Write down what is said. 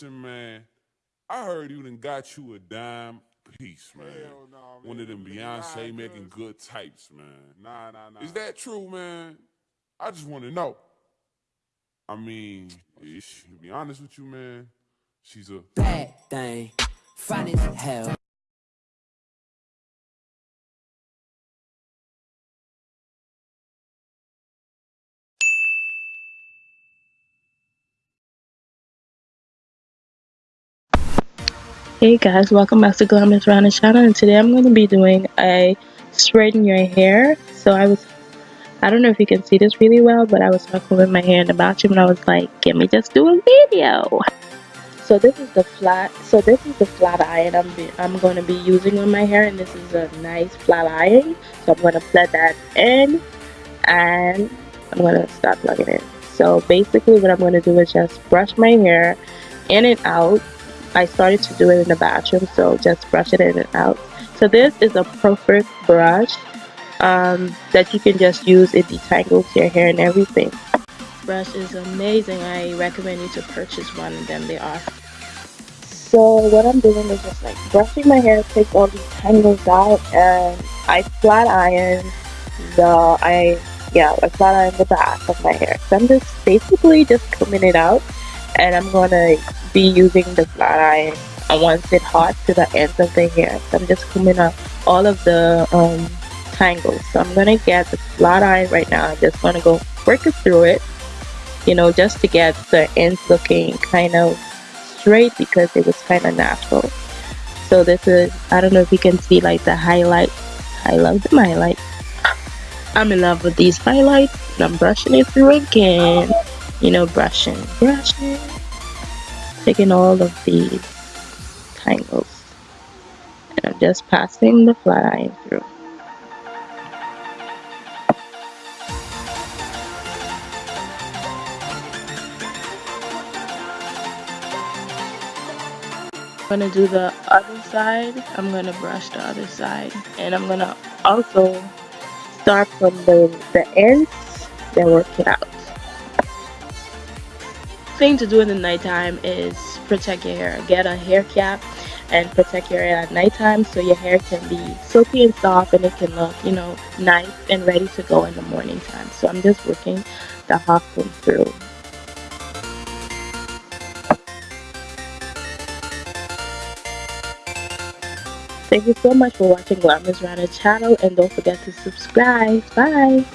listen, man. I heard you done got you a dime piece, man. Hell no, man. One of them Beyonce nah, making good types, man. Nah, nah, nah. Is that true, man? I just want to know. I mean, ish, to be honest with you, man, she's a bad thing. Fine as hell. Hey guys, welcome back to Glamorous Rana channel and today I'm going to be doing a straighten your hair. So I was, I don't know if you can see this really well, but I was talking with my hair in the bathroom and I was like, can we just do a video? So this is the flat, so this is the flat iron I'm, be, I'm going to be using on my hair and this is a nice flat iron. So I'm going to plug that in and I'm going to start plugging it. So basically what I'm going to do is just brush my hair in and out I started to do it in the bathroom, so just brush it in and out. So this is a perfect brush um, that you can just use. It detangles your hair and everything. Brush is amazing. I recommend you to purchase one of them. They are. So what I'm doing is just like brushing my hair, take all these tangles out, and I flat iron the I yeah I flat iron the back of my hair. So I'm just basically just combing it out, and I'm gonna be using the flat iron and once it hot to the ends of the hair. So I'm just combing up all of the um, tangles. So I'm gonna get the flat iron right now. I'm just gonna go work it through it, you know, just to get the ends looking kind of straight because it was kind of natural. So this is, I don't know if you can see like the highlight I love the highlight I'm in love with these highlights I'm brushing it through again. You know, brushing, brushing taking all of these tangles and I'm just passing the flat iron through. I'm gonna do the other side. I'm gonna brush the other side and I'm gonna also start from the, the ends then work it out thing to do in the nighttime is protect your hair. Get a hair cap and protect your hair at nighttime so your hair can be silky and soft and it can look, you know, nice and ready to go in the morning time. So I'm just working the half through. Thank you so much for watching Glamorous Rana channel and don't forget to subscribe. Bye!